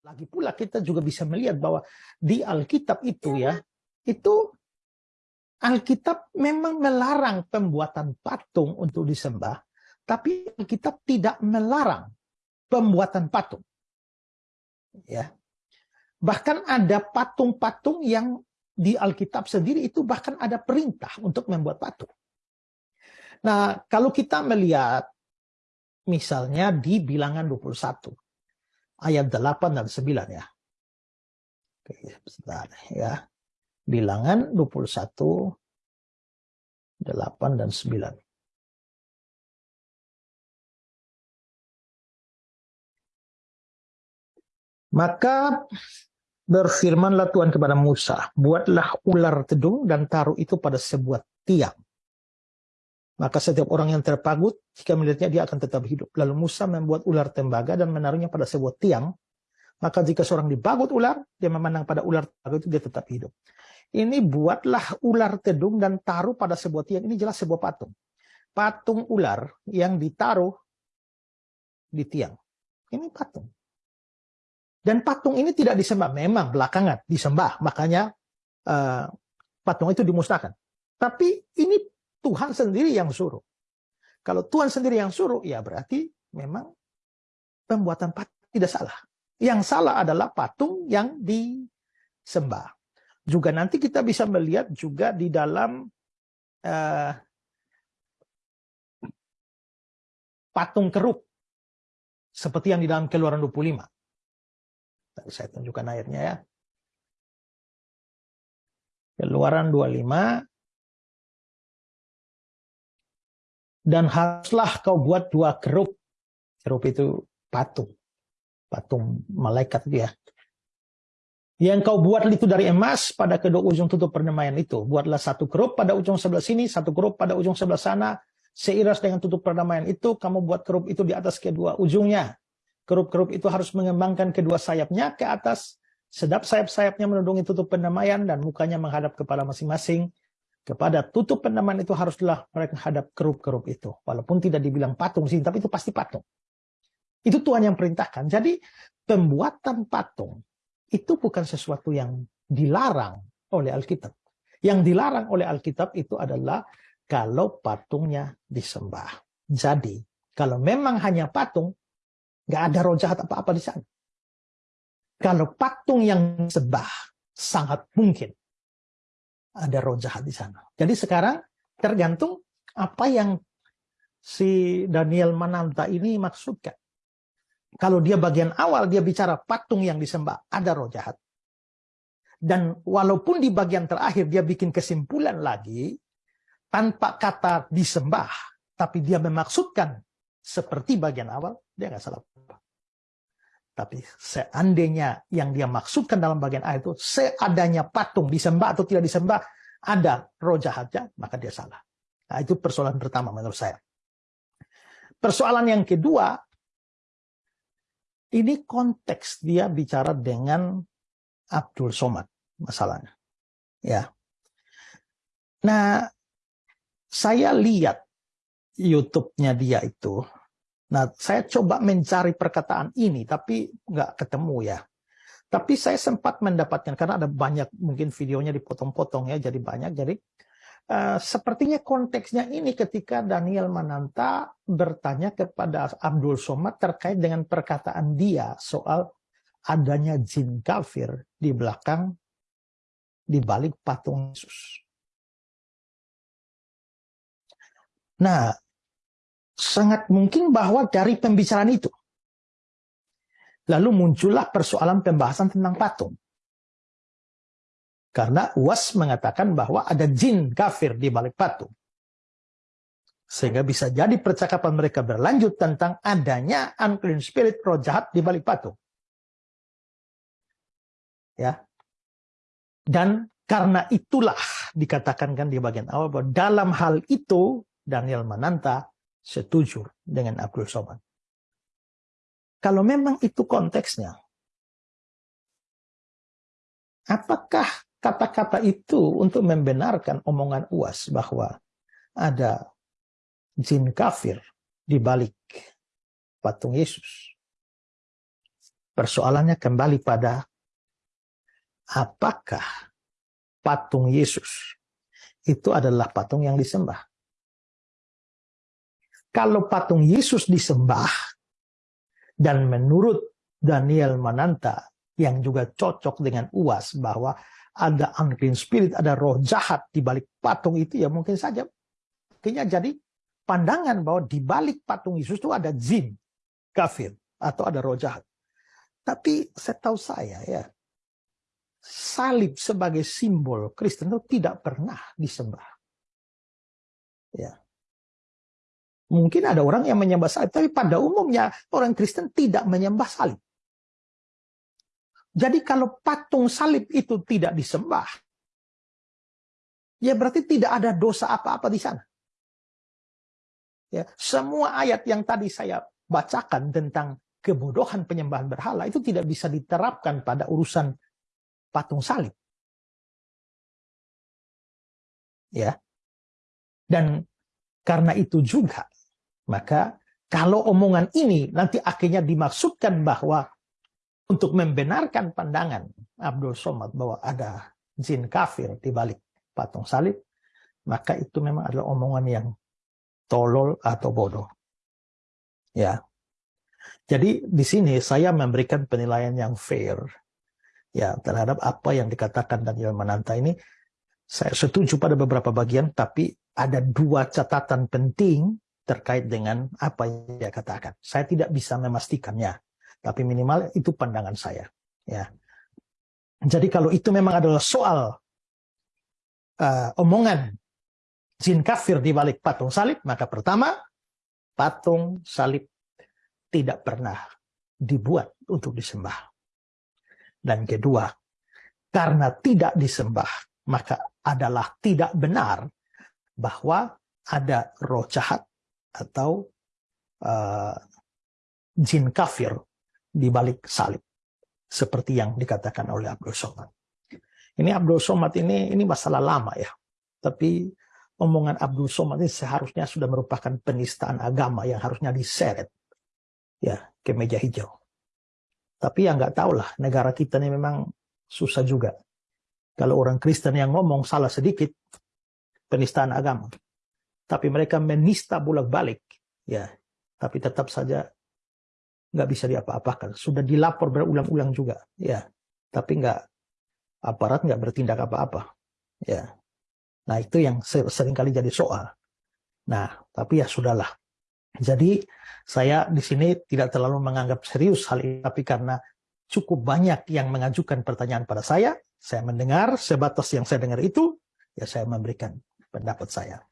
Lagi pula kita juga bisa melihat bahwa di Alkitab itu ya, itu Alkitab memang melarang pembuatan patung untuk disembah, tapi Alkitab tidak melarang pembuatan patung. Ya. Bahkan ada patung-patung yang di Alkitab sendiri itu bahkan ada perintah untuk membuat patung. Nah, kalau kita melihat misalnya di bilangan 21 ayat 8 dan 9 ya. Oke, sebentar ya. Bilangan 21 8 dan 9. Maka berfirmanlah Tuhan kepada Musa, buatlah ular tedung dan taruh itu pada sebuah tiang. Maka setiap orang yang terpagut, jika melihatnya dia akan tetap hidup. Lalu Musa membuat ular tembaga dan menaruhnya pada sebuah tiang. Maka jika seorang dibagut ular, dia memandang pada ular tembaga itu dia tetap hidup. Ini buatlah ular tedung dan taruh pada sebuah tiang. Ini jelas sebuah patung. Patung ular yang ditaruh di tiang. Ini patung. Dan patung ini tidak disembah. Memang belakangan disembah. Makanya uh, patung itu dimusnahkan. Tapi ini Tuhan sendiri yang suruh. Kalau Tuhan sendiri yang suruh, ya berarti memang pembuatan patung tidak salah. Yang salah adalah patung yang disembah. Juga nanti kita bisa melihat juga di dalam uh, patung keruk. Seperti yang di dalam keluaran 25. Tadi saya tunjukkan ayatnya ya. Keluaran 25 dan haruslah kau buat dua kerup. Kerup itu patung. Patung malaikat dia. Yang kau buat itu dari emas pada kedua ujung tutup perdamaian itu. Buatlah satu kerup pada ujung sebelah sini, satu kerup pada ujung sebelah sana. Seiras dengan tutup perdamaian itu, kamu buat kerup itu di atas kedua ujungnya. Kerup-kerup itu harus mengembangkan kedua sayapnya ke atas. Sedap sayap-sayapnya menundungi tutup perdamaian dan mukanya menghadap kepala masing-masing kepada tutup pendaman itu haruslah mereka hadap kerup-kerup itu. Walaupun tidak dibilang patung sih, tapi itu pasti patung. Itu Tuhan yang perintahkan. Jadi pembuatan patung itu bukan sesuatu yang dilarang oleh Alkitab. Yang dilarang oleh Alkitab itu adalah kalau patungnya disembah. Jadi kalau memang hanya patung, nggak ada roh jahat apa-apa di sana. Kalau patung yang sembah, sangat mungkin ada roh jahat di sana. Jadi sekarang tergantung apa yang si Daniel Mananta ini maksudkan. Kalau dia bagian awal dia bicara patung yang disembah, ada roh jahat. Dan walaupun di bagian terakhir dia bikin kesimpulan lagi, tanpa kata disembah, tapi dia memaksudkan seperti bagian awal, dia nggak salah. Tapi seandainya yang dia maksudkan dalam bagian ayat itu, seadanya patung disembah atau tidak disembah, ada roh jahatnya, maka dia salah. Nah, itu persoalan pertama menurut saya. Persoalan yang kedua, ini konteks dia bicara dengan Abdul Somad masalahnya. Ya. Nah, saya lihat YouTube-nya dia itu Nah, saya coba mencari perkataan ini, tapi nggak ketemu ya. Tapi saya sempat mendapatkan, karena ada banyak, mungkin videonya dipotong-potong ya, jadi banyak. Jadi, uh, sepertinya konteksnya ini ketika Daniel Mananta bertanya kepada Abdul Somad terkait dengan perkataan dia soal adanya jin kafir di belakang, di balik patung Yesus. Nah, sangat mungkin bahwa dari pembicaraan itu. Lalu muncullah persoalan pembahasan tentang patung. Karena UAS mengatakan bahwa ada jin kafir di balik patung. Sehingga bisa jadi percakapan mereka berlanjut tentang adanya unclean spirit, roh jahat di balik patung. Ya. Dan karena itulah dikatakan kan di bagian awal bahwa dalam hal itu Daniel Mananta setuju dengan Abdul Somad. Kalau memang itu konteksnya, apakah kata-kata itu untuk membenarkan omongan UAS bahwa ada jin kafir di balik patung Yesus? Persoalannya kembali pada apakah patung Yesus itu adalah patung yang disembah. Kalau patung Yesus disembah, dan menurut Daniel Mananta, yang juga cocok dengan UAS, bahwa ada unclean spirit, ada roh jahat di balik patung itu, ya mungkin saja. Akhirnya jadi pandangan bahwa di balik patung Yesus itu ada jin, kafir, atau ada roh jahat. Tapi setahu saya ya, salib sebagai simbol Kristen itu tidak pernah disembah. Ya. Mungkin ada orang yang menyembah salib, tapi pada umumnya orang Kristen tidak menyembah salib. Jadi kalau patung salib itu tidak disembah, ya berarti tidak ada dosa apa-apa di sana. Ya, semua ayat yang tadi saya bacakan tentang kebodohan penyembahan berhala itu tidak bisa diterapkan pada urusan patung salib. Ya. Dan karena itu juga, maka kalau omongan ini nanti akhirnya dimaksudkan bahwa untuk membenarkan pandangan Abdul Somad bahwa ada jin kafir di balik patung salib, maka itu memang adalah omongan yang tolol atau bodoh. Ya, jadi di sini saya memberikan penilaian yang fair ya terhadap apa yang dikatakan Daniel Mananta ini. Saya setuju pada beberapa bagian, tapi ada dua catatan penting terkait dengan apa yang dia katakan. Saya tidak bisa memastikannya, tapi minimal itu pandangan saya. Ya. Jadi kalau itu memang adalah soal uh, omongan jin kafir di balik patung salib, maka pertama, patung salib tidak pernah dibuat untuk disembah. Dan kedua, karena tidak disembah, maka adalah tidak benar bahwa ada roh jahat atau uh, jin kafir di balik salib. Seperti yang dikatakan oleh Abdul Somad. Ini Abdul Somad ini ini masalah lama ya. Tapi omongan Abdul Somad ini seharusnya sudah merupakan penistaan agama yang harusnya diseret ya ke meja hijau. Tapi ya nggak tahu lah, negara kita ini memang susah juga. Kalau orang Kristen yang ngomong salah sedikit, penistaan agama. Tapi mereka menista bolak-balik, ya. Tapi tetap saja nggak bisa diapa-apakan. Sudah dilapor berulang-ulang juga, ya. Tapi nggak aparat nggak bertindak apa-apa, ya. Nah itu yang sering kali jadi soal. Nah, tapi ya sudahlah. Jadi saya di sini tidak terlalu menganggap serius hal ini, tapi karena cukup banyak yang mengajukan pertanyaan pada saya, saya mendengar sebatas yang saya dengar itu, ya saya memberikan pendapat saya.